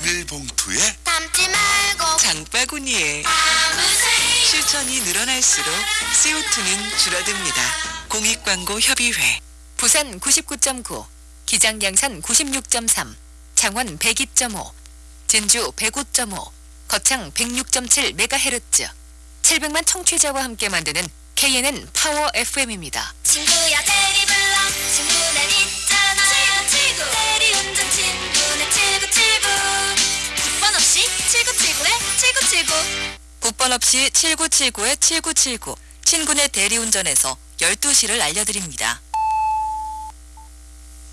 비닐봉투에 담지 말고 장바구니에 담으세요. 실천이 늘어날수록 CO2는 줄어듭니다. 공익광고협의회 부산 99.9, 기장 양산 96.3, 창원 102.5, 진주 105.5, 거창 106.7MHz, 700만 청취자와 함께 만드는 KNN 파워 FM입니다. 친구야 9번 없이 7979에 7979, 친구네 대리운전에서 12시를 알려드립니다.